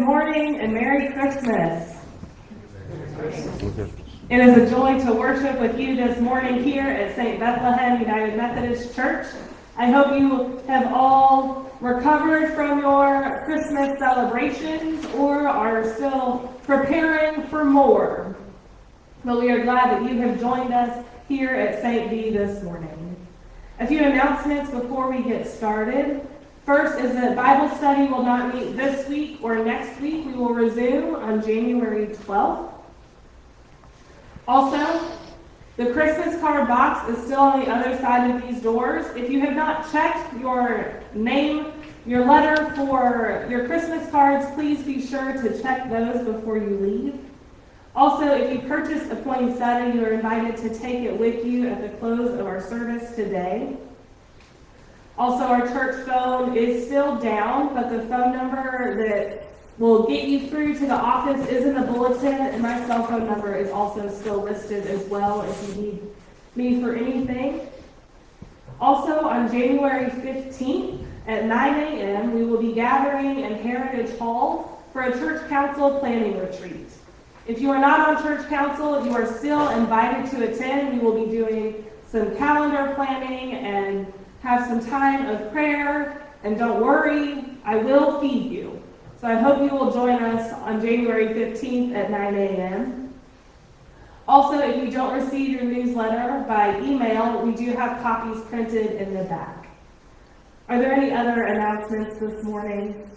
morning and Merry Christmas. It is a joy to worship with you this morning here at St. Bethlehem United Methodist Church. I hope you have all recovered from your Christmas celebrations or are still preparing for more. But we are glad that you have joined us here at St. B this morning. A few announcements before we get started. First is that Bible study will not meet this week or next week. We will resume on January 12th. Also, the Christmas card box is still on the other side of these doors. If you have not checked your name, your letter for your Christmas cards, please be sure to check those before you leave. Also, if you purchased a poinsettia, you are invited to take it with you at the close of our service today. Also, our church phone is still down, but the phone number that will get you through to the office is in the bulletin, and my cell phone number is also still listed as well if you need me for anything. Also, on January 15th at 9 a.m., we will be gathering in Heritage Hall for a church council planning retreat. If you are not on church council, you are still invited to attend. We will be doing some calendar planning and have some time of prayer. And don't worry, I will feed you. So I hope you will join us on January 15th at 9 a.m. Also, if you don't receive your newsletter by email, we do have copies printed in the back. Are there any other announcements this morning?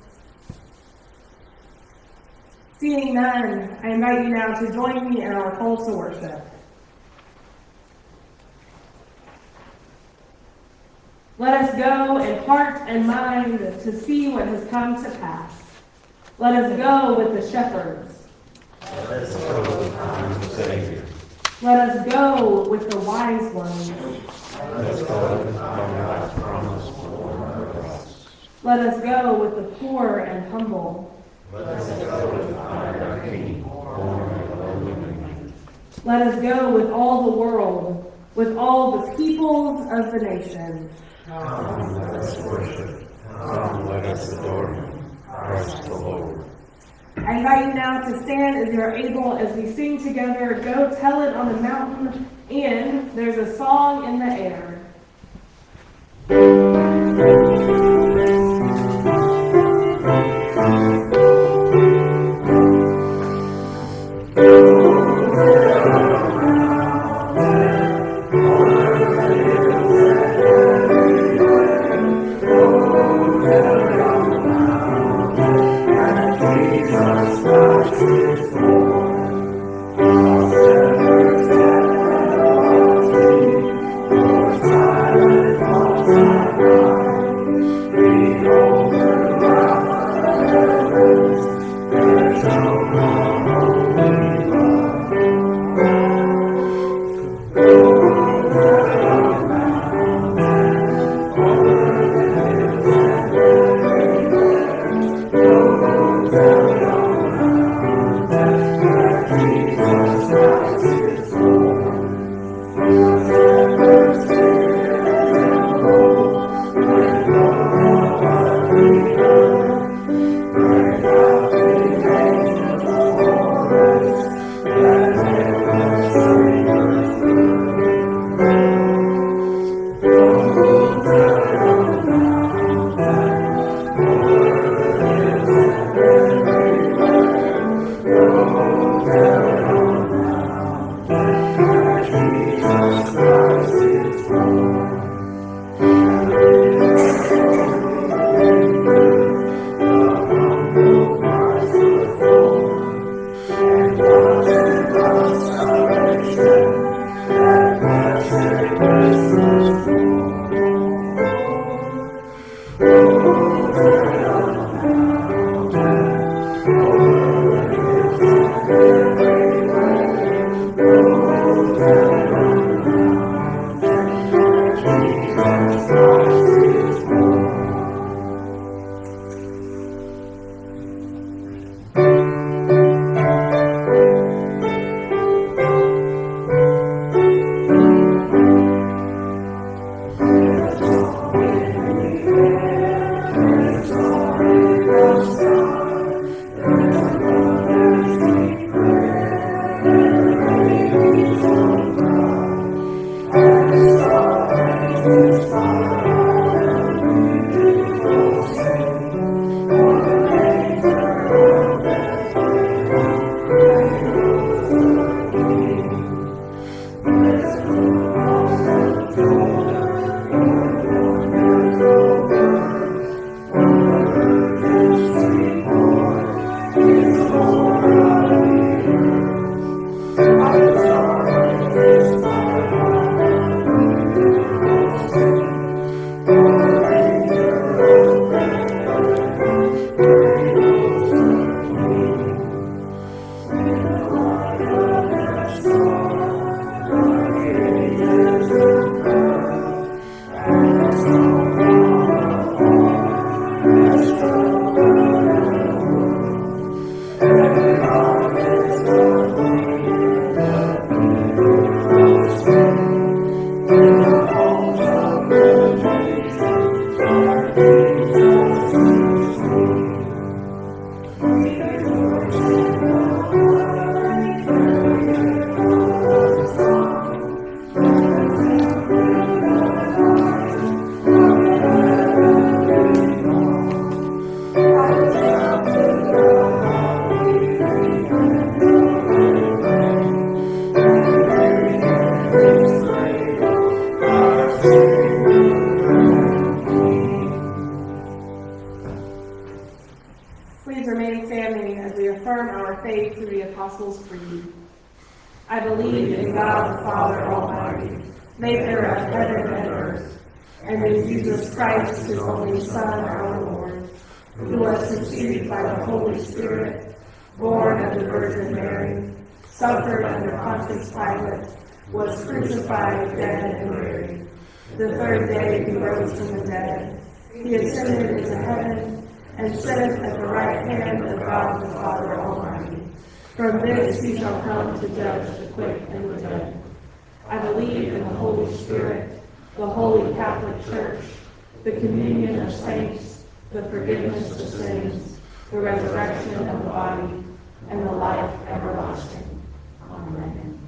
Seeing none, I invite you now to join me in our call to worship. Let us go in heart and mind to see what has come to pass. Let us go with the shepherds. Let us go with the Savior. Let us go with the wise ones. Let us go with our promise born on the. Let us go with the poor and humble. Let us go with our King, born of lowly women. Let us go with all the world, with all the peoples of the nations. Come, let us worship. Come, let us adore Him, Christ the Lord. I invite you now to stand as you are able as we sing together, Go Tell It on the Mountain, and there's a song in the air. God the Father Almighty, maker of heaven and earth, and in Jesus Christ, his only Son, our Lord, who was conceived by the Holy Spirit, born of the Virgin Mary, suffered under Pontius Pilate, was crucified, dead, and buried. The third day he rose from the dead. He ascended into heaven and sitteth at the right hand of God the Father Almighty. From this he shall come to judge the quick and the dead. I believe in the Holy Spirit, the holy Catholic Church, the communion of saints, the forgiveness of sins, the resurrection of the body, and the life everlasting. Amen.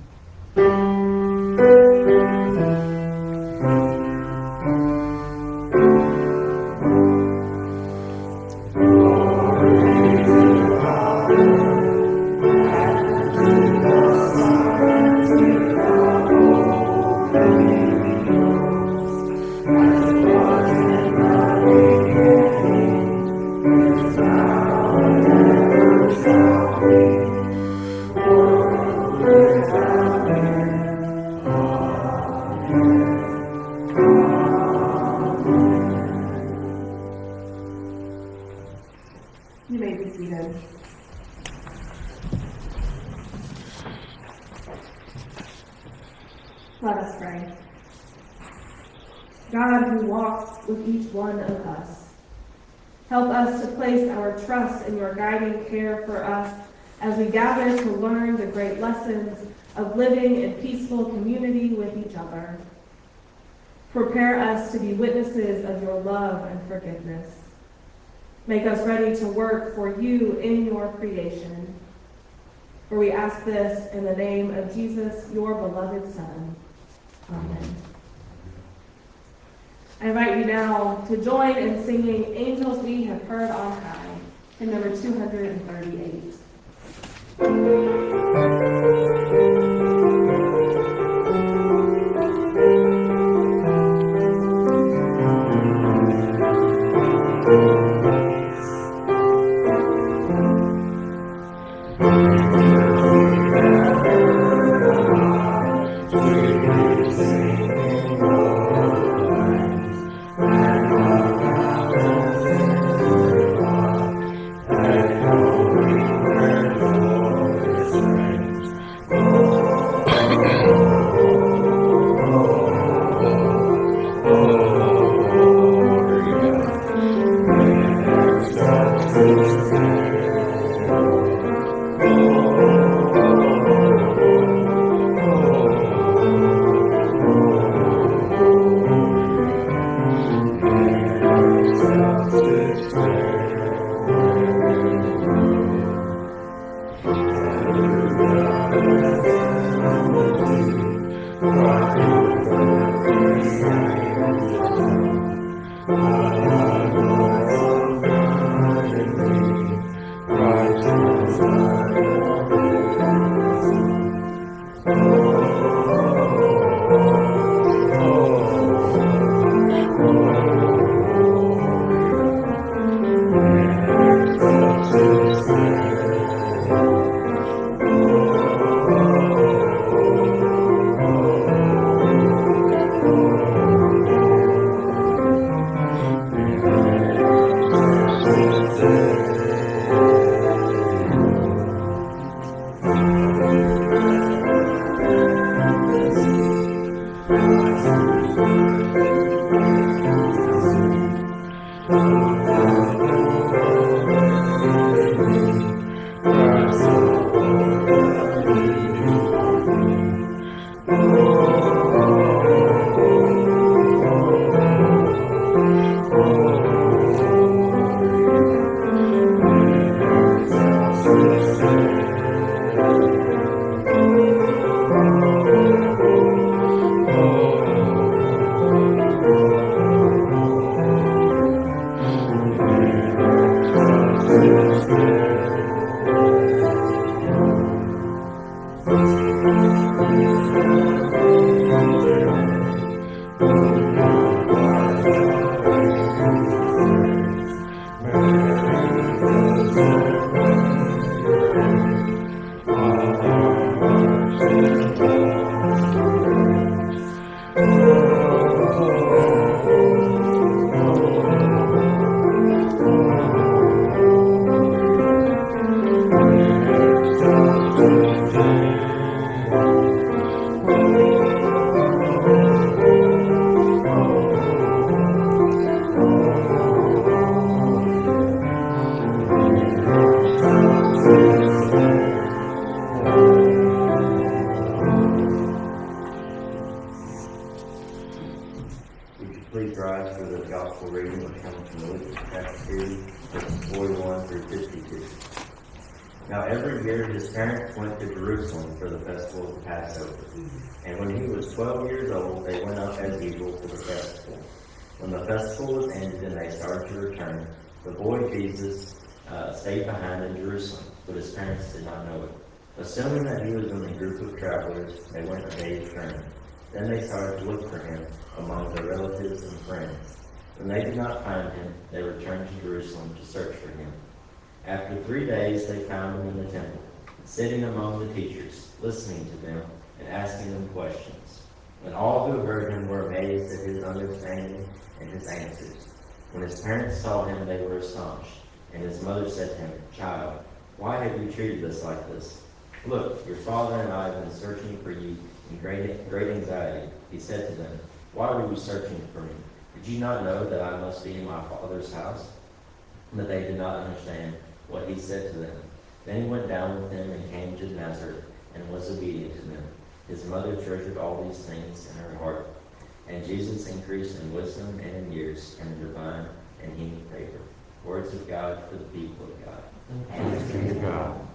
For you in your creation. For we ask this in the name of Jesus, your beloved Son. Amen. I invite you now to join in singing Angels We Have Heard on High, in number 238. Travelers, they went a day's journey. Then they started to look for him among their relatives and friends. When they did not find him, they returned to Jerusalem to search for him. After three days, they found him in the temple, sitting among the teachers, listening to them and asking them questions. And all who heard him were amazed at his understanding and his answers. When his parents saw him, they were astonished. And his mother said to him, Child, why have you treated us like this? Look, your father and I have been searching for you in great, great anxiety. He said to them, Why were you searching for me? Did you not know that I must be in my father's house? But they did not understand what he said to them. Then he went down with them and came to Nazareth and was obedient to them. His mother treasured all these things in her heart. And Jesus increased in wisdom and in years and in divine and human favor. Words of God for the people of God. Thanks be to God.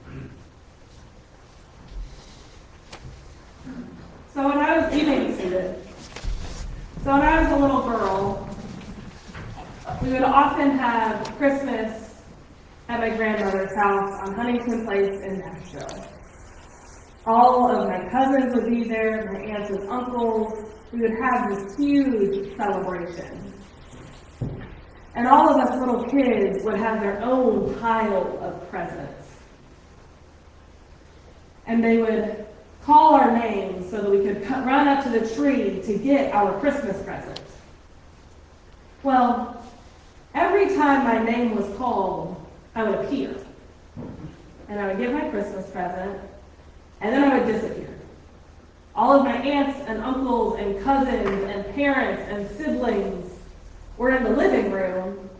So when I was eating seated, so when I was a little girl, we would often have Christmas at my grandmother's house on Huntington Place in Nashville. All of my cousins would be there, my aunts and uncles. We would have this huge celebration. And all of us little kids would have their own pile of presents. And they would call our names so that we could run up to the tree to get our Christmas present. Well, every time my name was called, I would appear. And I would get my Christmas present, and then I would disappear. All of my aunts and uncles and cousins and parents and siblings were in the living room,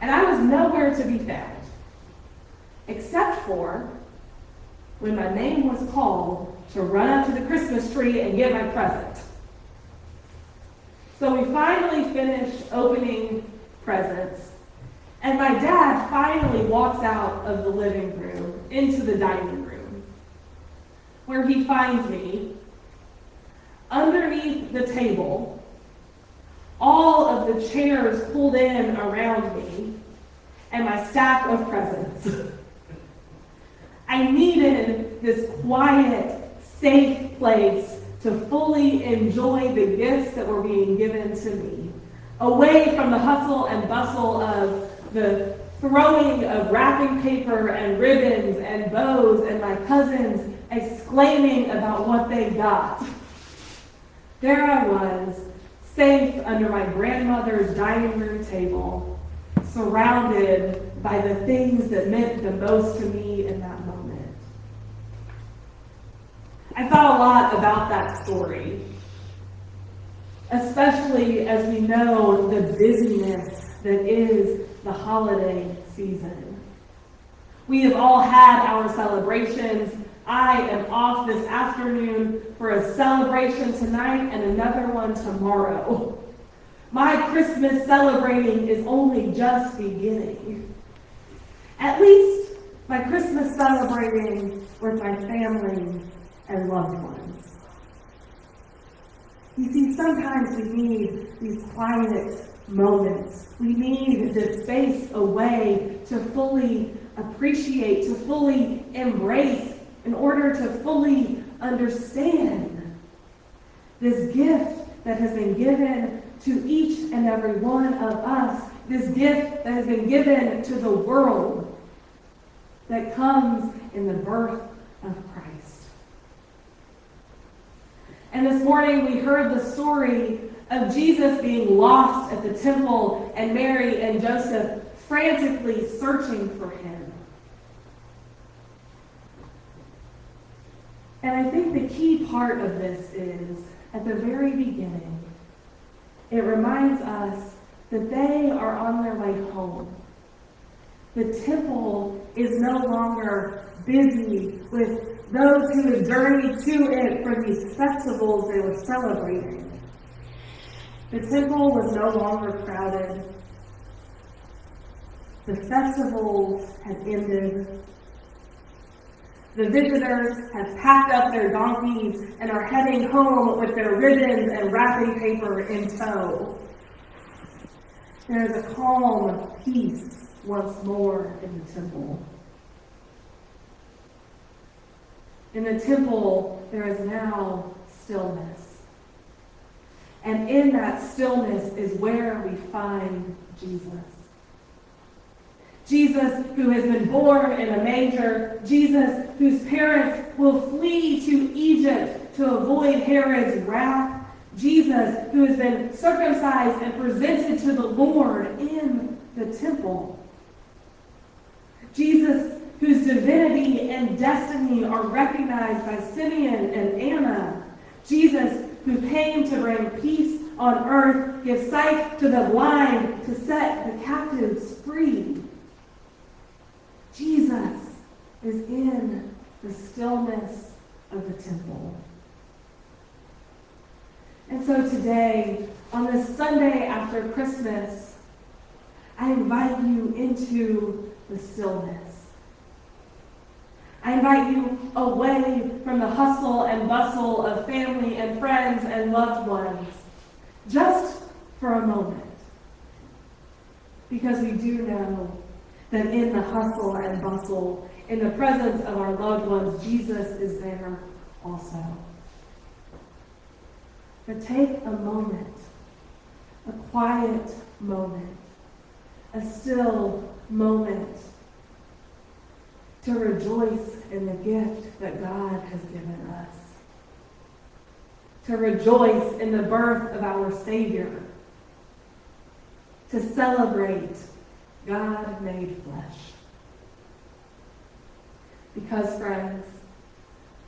and I was nowhere to be found. Except for when my name was called to run up to the Christmas tree and get my present. So we finally finished opening presents, and my dad finally walks out of the living room into the dining room, where he finds me underneath the table, all of the chairs pulled in around me, and my stack of presents. I needed this quiet, safe place to fully enjoy the gifts that were being given to me, away from the hustle and bustle of the throwing of wrapping paper and ribbons and bows and my cousins exclaiming about what they got. There I was, safe under my grandmother's dining room table, surrounded by the things that meant the most to me in that moment. I thought a lot about that story, especially as we know the busyness that is the holiday season. We have all had our celebrations. I am off this afternoon for a celebration tonight and another one tomorrow. My Christmas celebrating is only just beginning. At least my Christmas celebrating with my family and loved ones. You see, sometimes we need these quiet moments. We need this space away to fully appreciate, to fully embrace, in order to fully understand this gift that has been given to each and every one of us, this gift that has been given to the world that comes in the birth of Christ. And this morning we heard the story of Jesus being lost at the temple and Mary and Joseph frantically searching for him. And I think the key part of this is at the very beginning, it reminds us that they are on their way home. The temple is no longer busy with those who had journeyed to it for these festivals they were celebrating. The temple was no longer crowded. The festivals had ended. The visitors have packed up their donkeys and are heading home with their ribbons and wrapping paper in tow. There is a calm of peace once more in the temple. In the temple, there is now stillness. And in that stillness is where we find Jesus. Jesus, who has been born in a manger, Jesus, whose parents will flee to Egypt to avoid Herod's wrath, Jesus, who has been circumcised and presented to the Lord in the temple. Jesus, whose divinity and destiny are recognized by Simeon and Anna. Jesus, who came to bring peace on earth, give sight to the blind, to set the captives free. Jesus is in the stillness of the temple. And so today, on this Sunday after Christmas, I invite you into the stillness. I invite you away from the hustle and bustle of family and friends and loved ones, just for a moment. Because we do know that in the hustle and bustle, in the presence of our loved ones, Jesus is there also. But take a moment, a quiet moment, a still moment to rejoice in the gift that God has given us. To rejoice in the birth of our Savior. To celebrate God made flesh. Because, friends,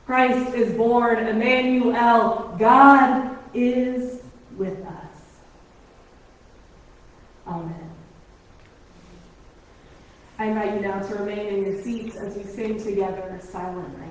Christ is born, Emmanuel, God is with us. Amen. I invite you now to remain in your seats as we sing together Silent Night.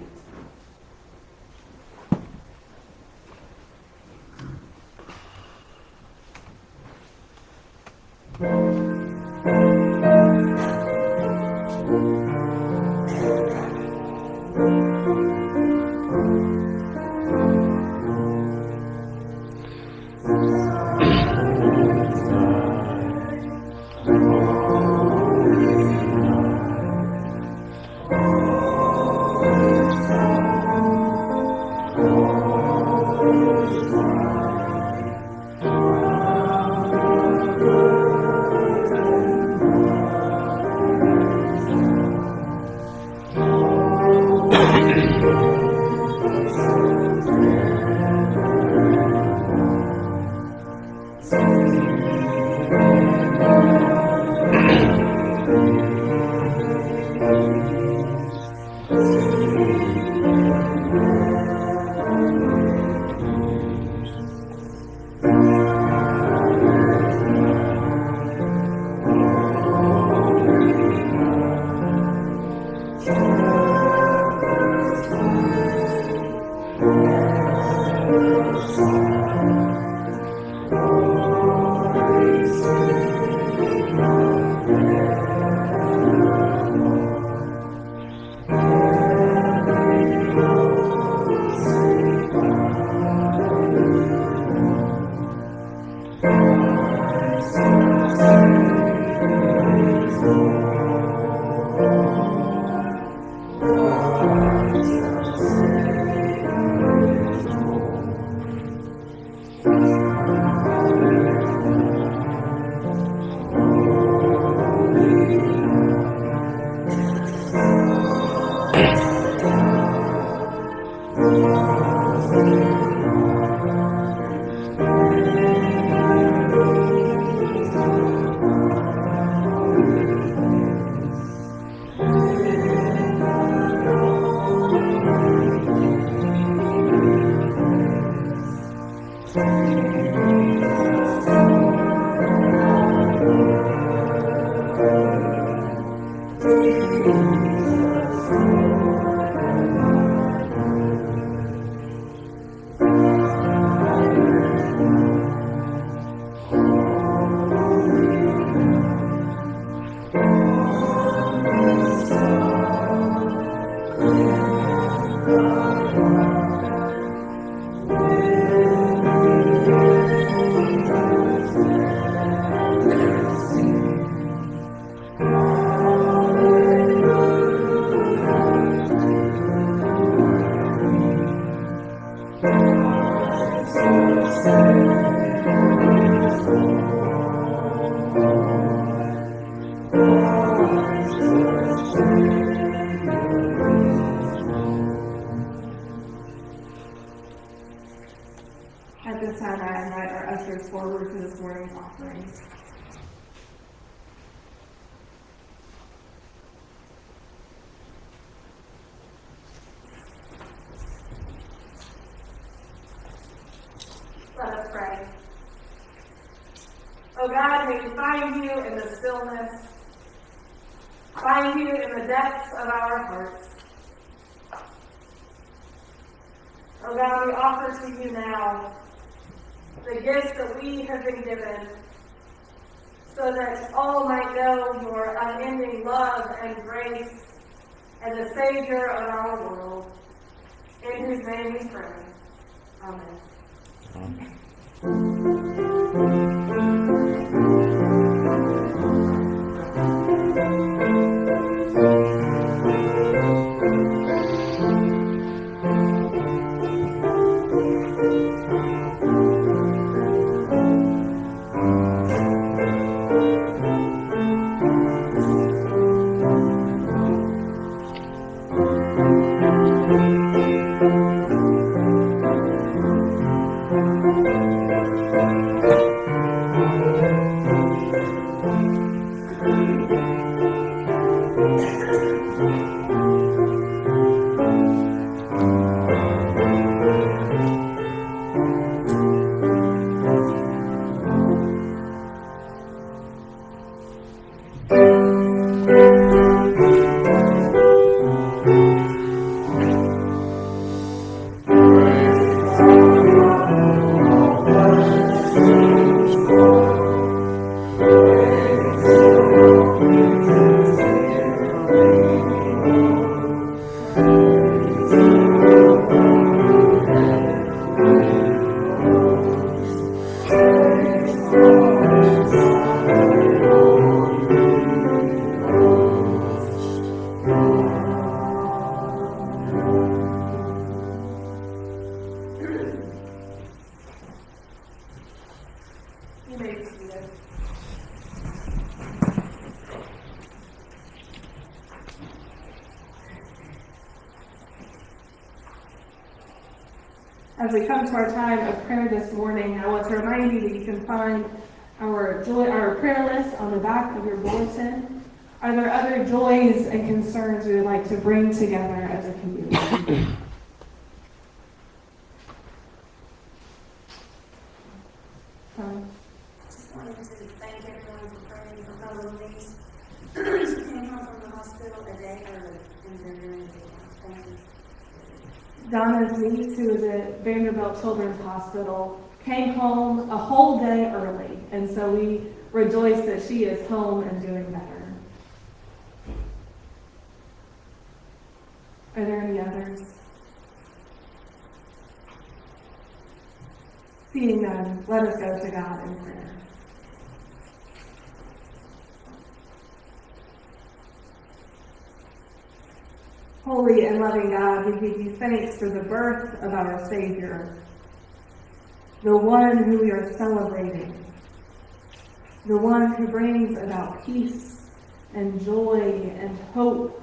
God, may we find you in the stillness, find you in the depths of our hearts. Oh God, we offer to you now the gifts that we have been given so that all might know your unending love and grace and the Savior of our world, in whose name we pray. Amen. You Um, Just wanted to thank everyone for praying for Helen Lee's. She came home from the hospital a day early and they're doing it. Thank you. Donna's niece, who is at Vanderbilt Children's Hospital, came home a whole day early, and so we rejoice that she is home and doing better. Are there any others? Seeing none, let us go to God in prayer. Holy and loving God, we give you thanks for the birth of our Savior, the one who we are celebrating, the one who brings about peace and joy and hope.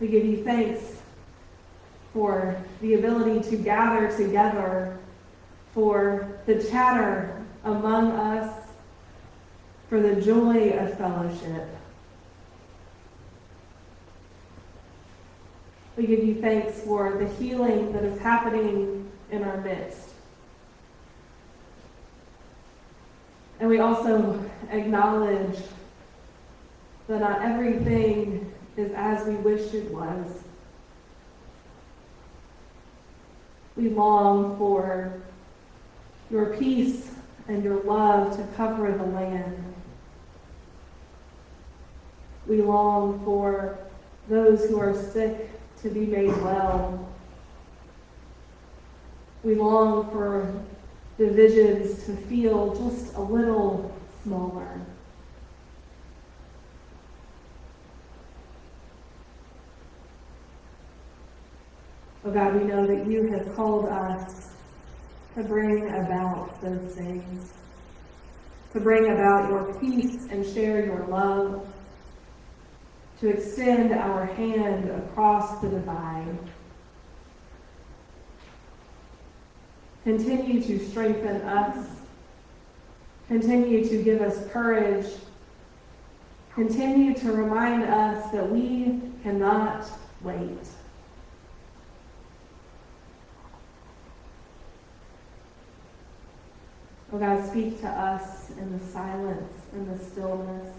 We give you thanks for the ability to gather together, for the chatter among us, for the joy of fellowship. We give you thanks for the healing that is happening in our midst. And we also acknowledge that not everything is as we wish it was. We long for your peace and your love to cover the land. We long for those who are sick to be made well. We long for divisions to feel just a little smaller. Oh God, we know that you have called us to bring about those things, to bring about your peace and share your love, to extend our hand across the divide. Continue to strengthen us. Continue to give us courage. Continue to remind us that we cannot wait. Oh God, speak to us in the silence, in the stillness.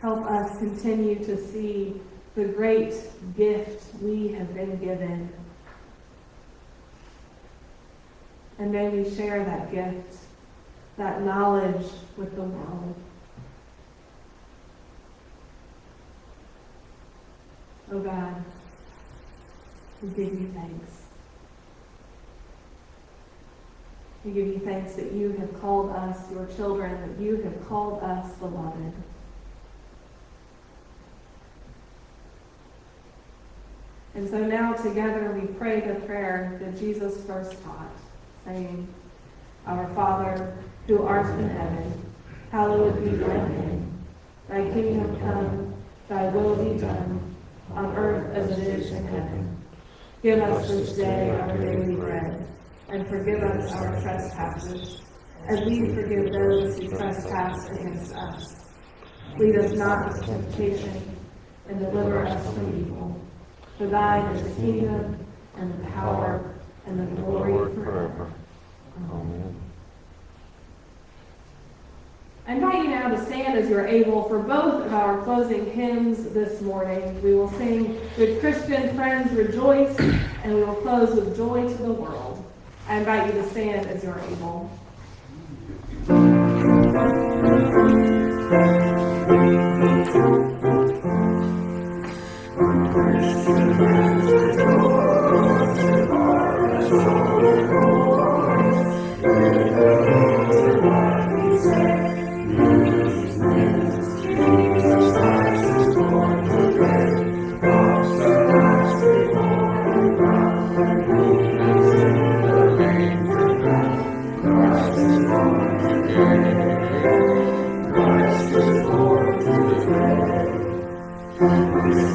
Help us continue to see the great gift we have been given. And may we share that gift, that knowledge with the world. Oh God, we give you thanks. We give you thanks that you have called us your children, that you have called us beloved. And so now together we pray the prayer that Jesus first taught, saying, Our Father, who art in heaven, hallowed be thy name. Thy kingdom come, thy will be done, on earth as it is in heaven. Give us this day our daily bread, and forgive us our trespasses, as we forgive those who trespass against us. Lead us not into temptation, and deliver us from evil. For thine is the kingdom, and the power, and the glory forever. Amen. I invite you now to stand as you're able for both of our closing hymns this morning. We will sing Good Christian Friends Rejoice, and we will close with Joy to the World. I invite you to stand as you are able.